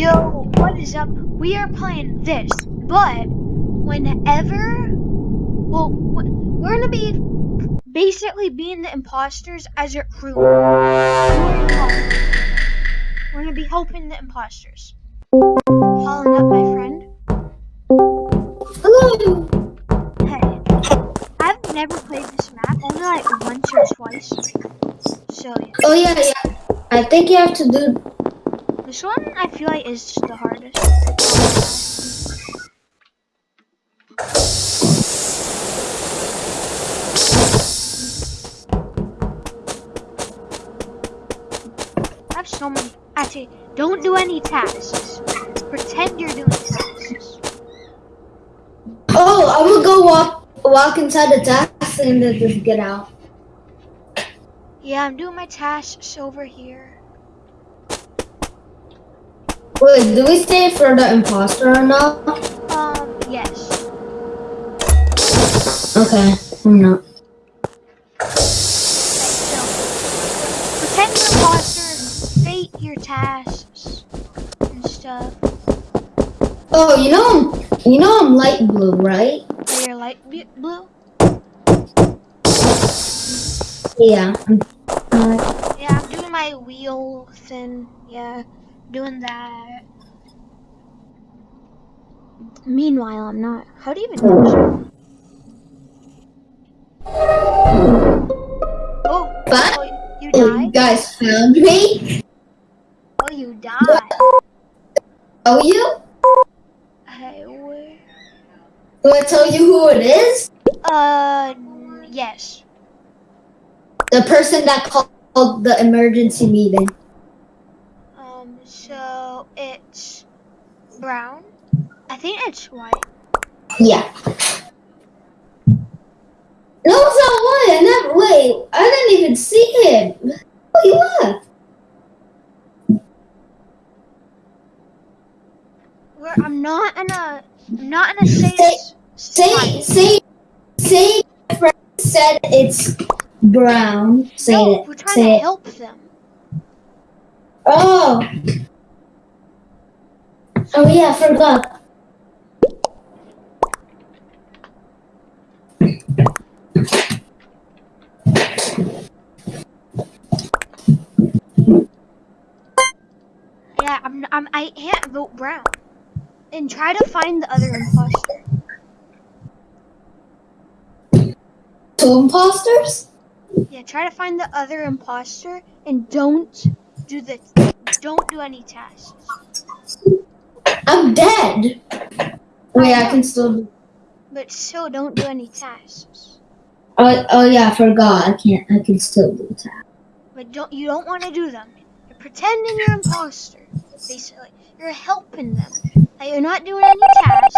Yo, what is up? We are playing this, but whenever, well, we're gonna be basically being the imposters as your crew. We're gonna be helping the imposters. Calling up my friend. Hello. Hey, I've never played this map, only like once or twice. So yeah. Oh yeah, yeah. I think you have to do. This one I feel like is the hardest. I have so many. Actually, don't do any tasks. Pretend you're doing tasks. Oh, I will go walk walk inside the taxi and then just get out. Yeah, I'm doing my tasks over here. Wait, do we stay for the imposter or not? Um, yes. Okay, I'm not. So, pretend you're imposter, fate your tasks and stuff. Oh, you know, I'm, you know I'm light blue, right? So you're light blue. Yeah. Uh, Yeah, I'm doing my wheel thing. Yeah, doing that. Meanwhile, I'm not. How do you even? Oh, but oh, you oh, you guys found me? Oh, you died. Oh, you? Hey, where? Do I tell you who it is? Uh, yes. The person that called the emergency meeting. So it's brown. I think it's white. Yeah. No, it's not white. I never. Wait, I didn't even see him. Oh, he left. Where I'm not in a, I'm not in a safe Say, spot. say, say. Friend said it's brown. Say No, it. we're trying say to it. help them. Oh. Oh yeah, I forgot. Yeah, I'm, I'm, I can't vote brown. And try to find the other imposter. Two imposters? Yeah, try to find the other imposter and don't do the, don't do any tasks. I'm dead. Oh, Wait, I can still. do- But still, don't do any tasks. Oh, oh yeah, I forgot. I can't. I can still do tasks. But don't, you don't want to do them. You're pretending you're an imposter. Basically, you're helping them. Like, you're not doing any tasks.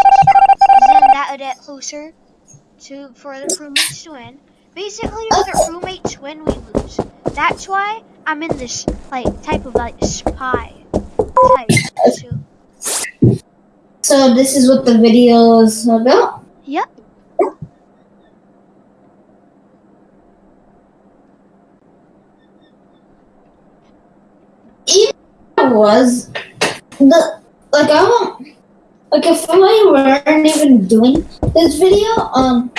Then that would get closer to for the crewmates to win. Basically, if the crewmates win, we lose. That's why I'm in this like type of like spy type too. So this is what the video is about. Yep. Even was the like I won't like if I weren't even doing this video, um,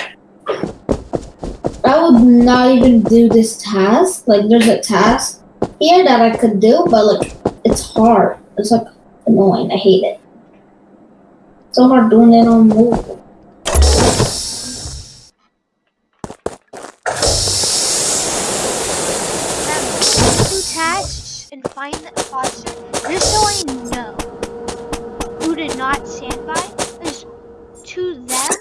I would not even do this task. Like there's a task here that I could do, but like it's hard. It's like annoying. I hate it. So hard doing it on move. Tasks and find the imposter. Just so I know who did not stand by. Because to them,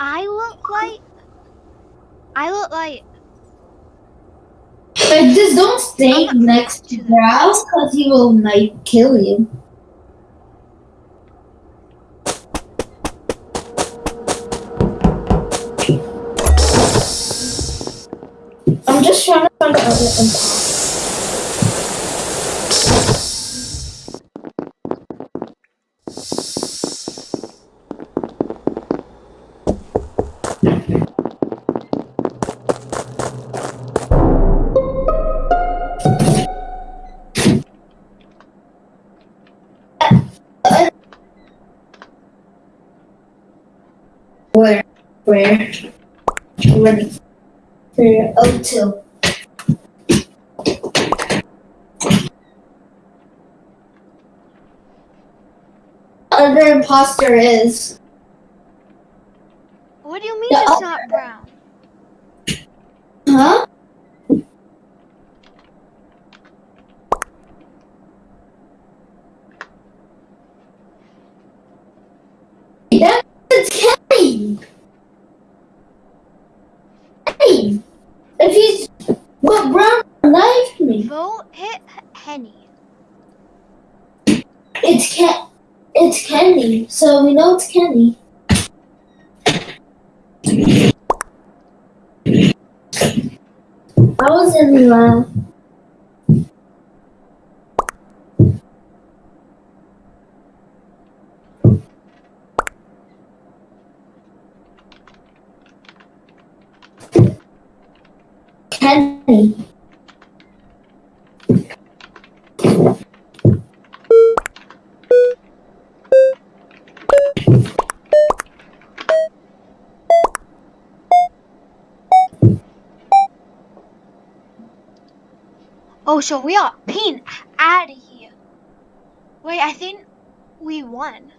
I look like I look like Like just don't stay next to to Grouse because he will like kill you. one Where? Where? Where? Where? Imposter is. What do you mean Yeah, it's not brown? Huh? That's Kenny. Kenny. If he's what Brown knifed me. Vote hit Henny. It's Ken. It's Kenny. So we know it's Kenny. I was in uh, Kenny. Oh, so we are pin out of here. Wait, I think we won.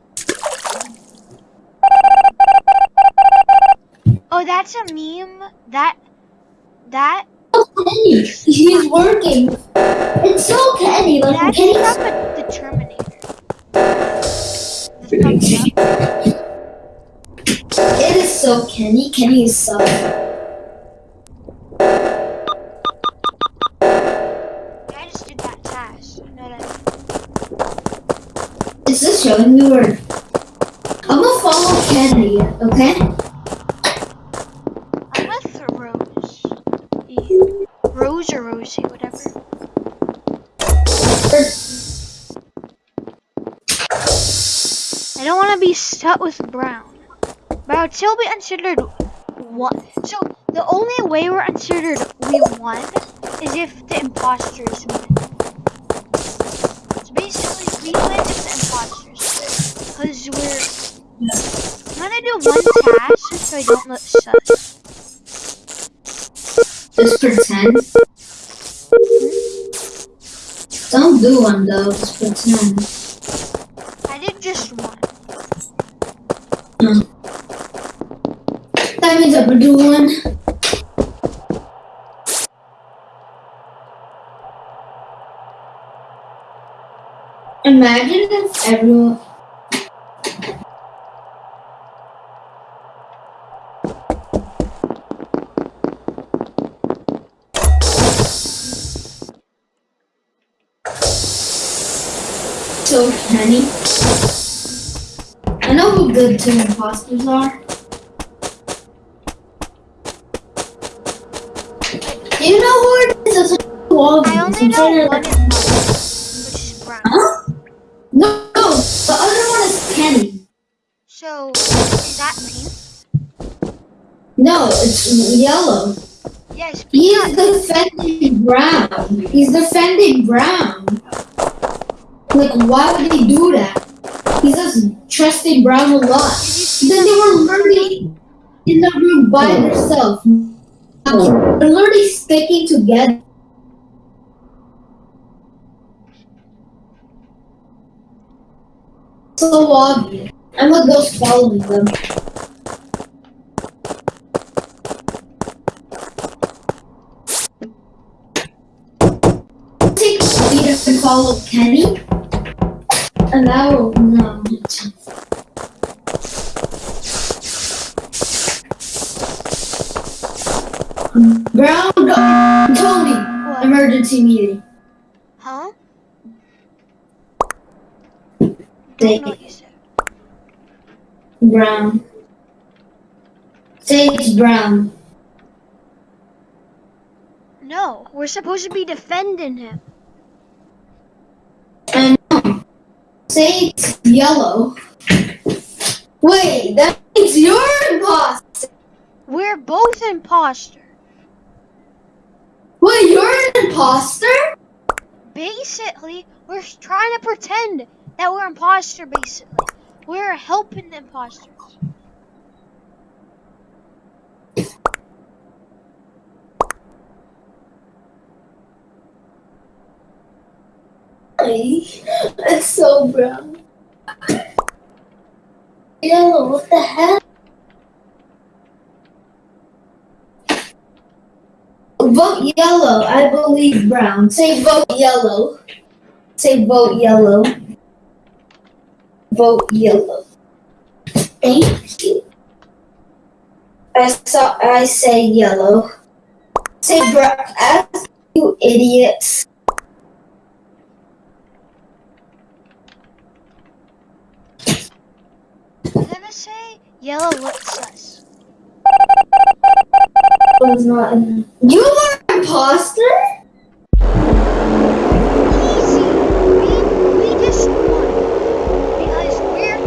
Oh, that's a meme. That that Oh, Kenny. He's working. It's so Kenny. Like that's Kenny's from a, the Terminator. The. It is so Kenny. Kenny is so. I'm gonna follow Kenny, okay? I'm with Rose. Rose or Rosie, whatever. I don't want to be stuck with Brown, but I would still be considered one. So the only way we're considered we won is if the imposters win. So basically, we win, because we're. I'm gonna do one task just so I don't look sus. Just pretend. Don't do one though. Just pretend. I did just one. That means I'm gonna do one. Imagine if everyone. So Kenny, I know who the two imposters are. Do you know who it is? It's a wall. I only know one front of- imposter, which is Brown. Huh? No, no, the other one is Kenny. So is that pink? No, it's yellow. Yes, He's defending Brown. He's defending Brown. Like, why would they do that? He's just trusting Brown a lot. Then they were literally in the room by themselves. They're literally sticking together. So obvious. I'm a ghost following them. Take Peter and follow Kenny. Will no. Brown. Tony. What? Emergency meeting. Huh? They- Don't know what you said. Brown. Say it's brown. No, we're supposed to be defending him. I know. Say it's yellow. Wait, that means you're imposter. We're both imposter. Wait, you're an imposter? Basically, we're trying to pretend that we're imposter. Basically, we're helping the imposters. It's so brown. Yellow, what the heck? Vote yellow. I believe brown. Say vote yellow. Say vote yellow. Vote yellow. Thank you. I saw. I say yellow. Say brown. You idiots. I'm gonna say yellow looks sus. was not in. You are imposter? Easy. We, we just won. Because we're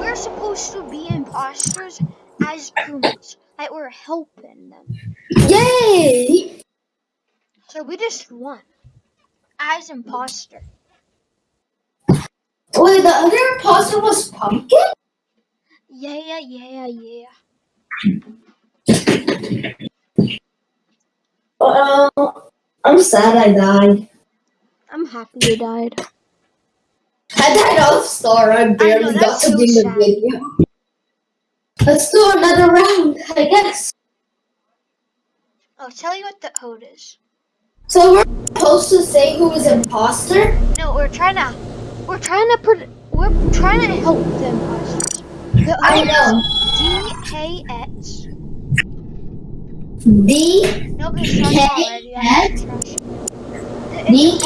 we're supposed to be imposters as Pumas. Like we're helping them. Yay! So we just won. As imposter. Wait, the other imposter was pumpkin? Yeah, yeah, yeah. Yeah. Uh, I'm sad I died. I'm happy you died. I died off star. I barely got that's to so do the sad. video. Let's do another round, I guess. I'll tell you what the code is. So we're supposed to say who is imposter? No, we're trying to, we're trying to put, we're trying to help the I know. is DKX. It's not already. I X? can trust you. The- D It's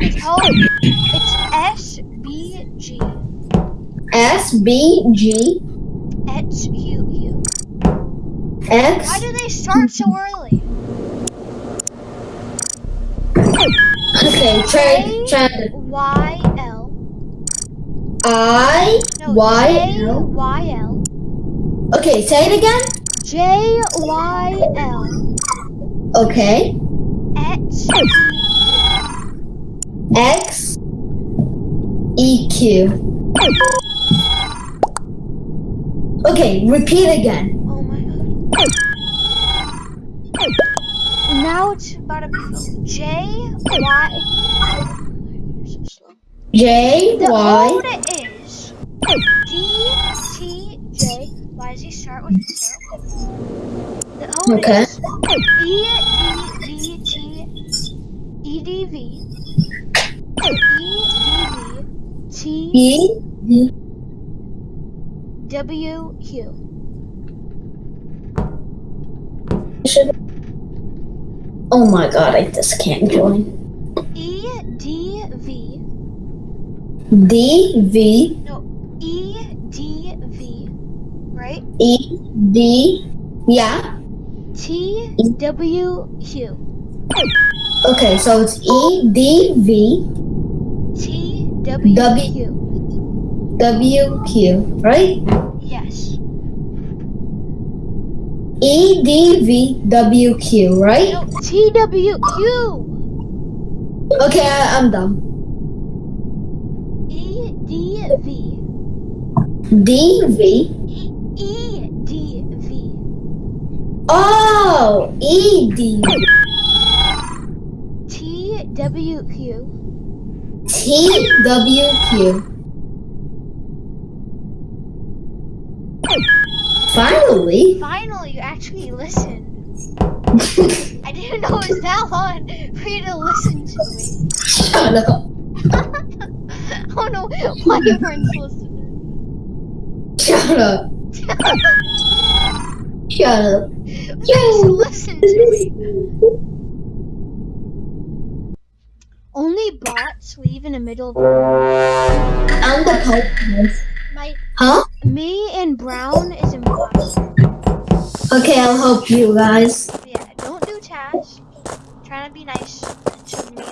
it's called, it's SBG. S B G X U U. X Why do they start so early? Okay, try try Y. I No, Y J L. Y L. Okay, say it again. J Y L. Okay. X X E Q. Okay, repeat again. Oh my god. Now it's about to be. J Y. You're so slow. J The Y code is D T J. Why does he start with? The Okay. is E D V T E D V E D V T E W Q. Oh my god, I just can't join. E D V D V no E D V right E D yeah. T W Q Okay, so it's E D V T W W. Q W Q, right? yes E D V W Q, right? no T W Q Okay, I, I'm done. D V D V. E E D V Oh, E D T W Q T W Q. Finally. finally you actually listened I didn't know it was that long for you to listen to me Shut up. I don't know why you weren't listening Shut up. Shut up. Just listen to me. Only bots leave in the middle of I'm the Pokemon. my Huh? me and Brown is imposter. Okay, I'll help you guys. Yeah, don't do tasks. Trying to be nice to me.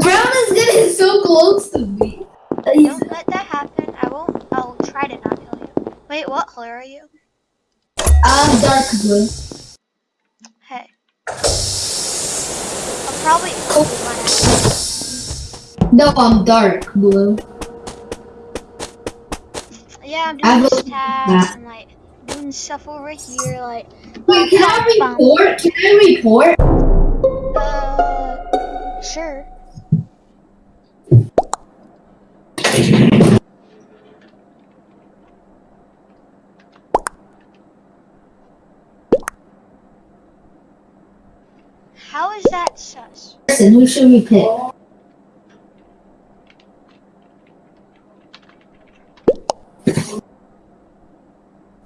Brown is getting so close to me. He's- Don't let that happen. I won't. I'll try to not kill you. Wait, what color are you? I'm dark blue. Hey. I'll probably by. No, I'm dark blue. Yeah, I'm doing this and like doing stuff over here, like. Wait, can I report? Can I report? Uh, sure. That's sus. Listen, who should we pick?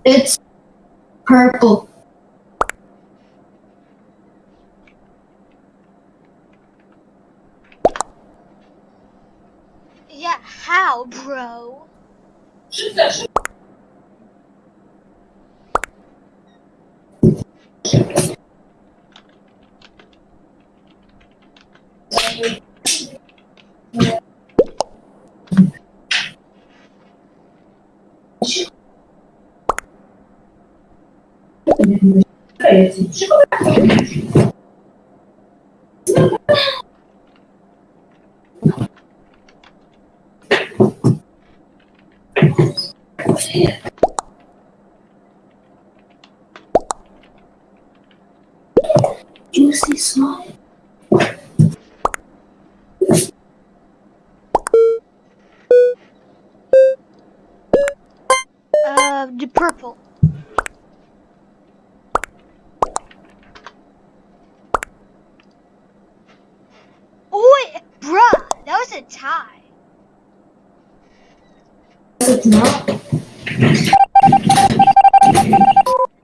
It's purple. Yeah, how, bro? Juicy slime. Uh, the purple. Oh, wait, bruh, that was a tie. It's not.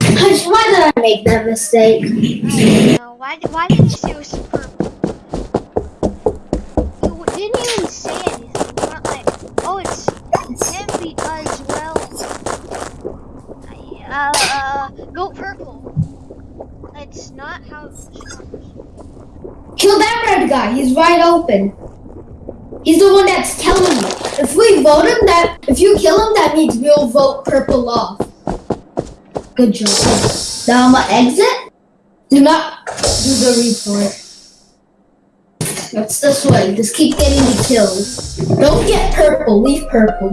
Hush, why did I make that mistake? I. Why, why did you say it was purple? You didn't even say anything. You weren't like, oh, it's him because, well, uh, uh, go purple. It's not how it works. Kill that red guy. He's wide open. He's the one that's telling you. If we vote him, that if you kill him, that means we'll vote purple off. Good job. Now I'ma exit. Do not do the report. That's this way. Just keep getting the kills. Don't get purple. Leave purple.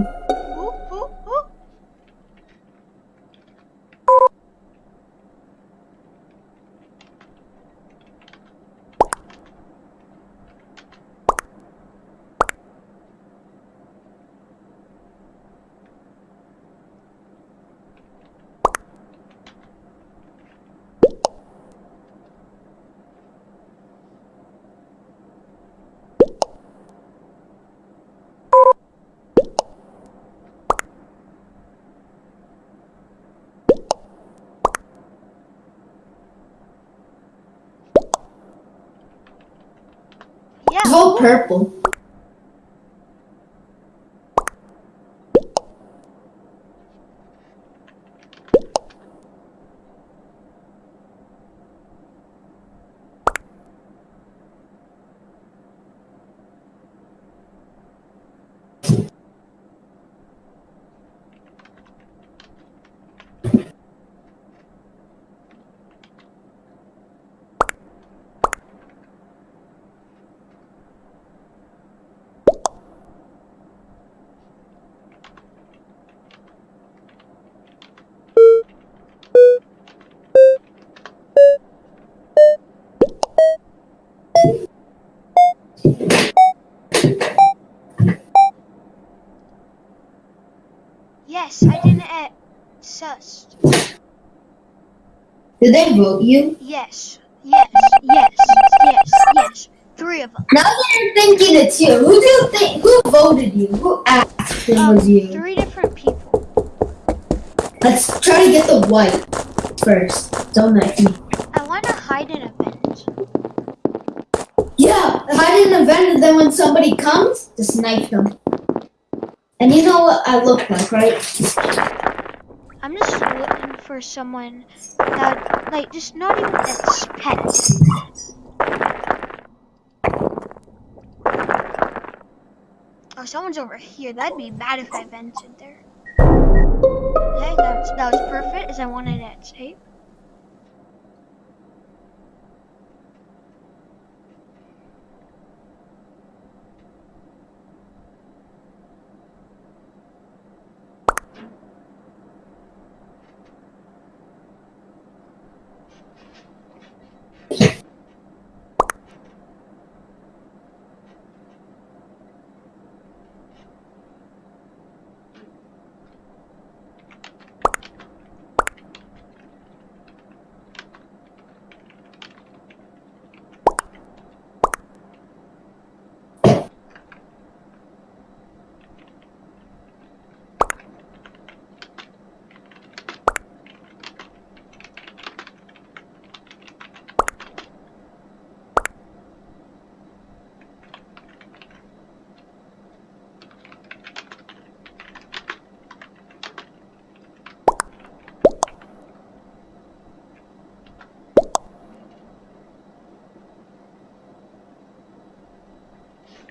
Yeah. Vote purple. Yes, I didn't at sus. Did they vote you? Yes, yes, yes, yes, yes. Three of them. Now that you're thinking it's you, who do you think? Who voted you? Who asked it Um, was you? three different people. Let's try to get the white first. Don't let me. I want to hide an event. Yeah, hide in an event, and then when somebody comes, just knife them. And you know what I look like, right? I'm just looking for someone that, like, just not even that's pet. Oh, someone's over here. That'd be bad if I vented there. Okay, that's, that was perfect, as I wanted it safe.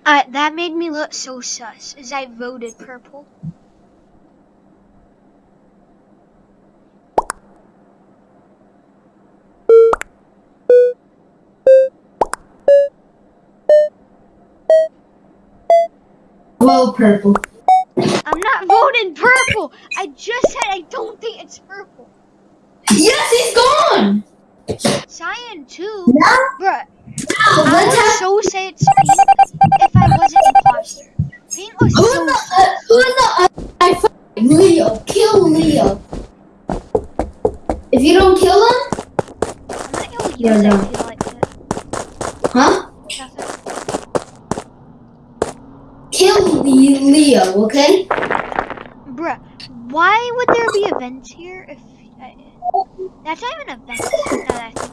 Uh, that made me look so sus, as I voted purple. Well, purple. I'm not voting purple. I just said I don't think it's purple. Yes, he's gone. Cyan too, Now, bruh. now I let's have. so say it's pink if imposter. Pink was Who's so the uh, who's the fighting? Leo? Kill Leo. If you don't kill him, I'm not gonna use Yeah, no. I like huh? Nothing. Kill Leo, okay? Bruh, why would there be events here if I, that's not even a vent? That I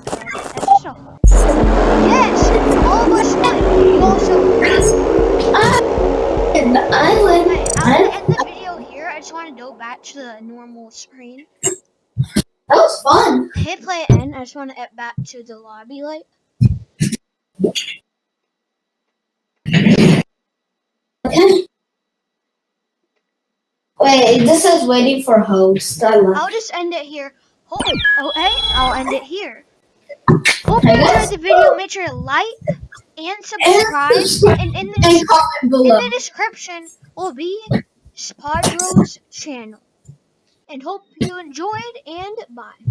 screen. That was fun. Hit play end. I just want to get back to the lobby light. Okay. Wait, this is waiting for host. I love. I'll just end it here. Hope, okay, oh, I'll end it here. Hope you enjoyed the video. Make sure to like and subscribe. And in the, And in the description will be Spodro's channel. And hope you enjoyed and bye.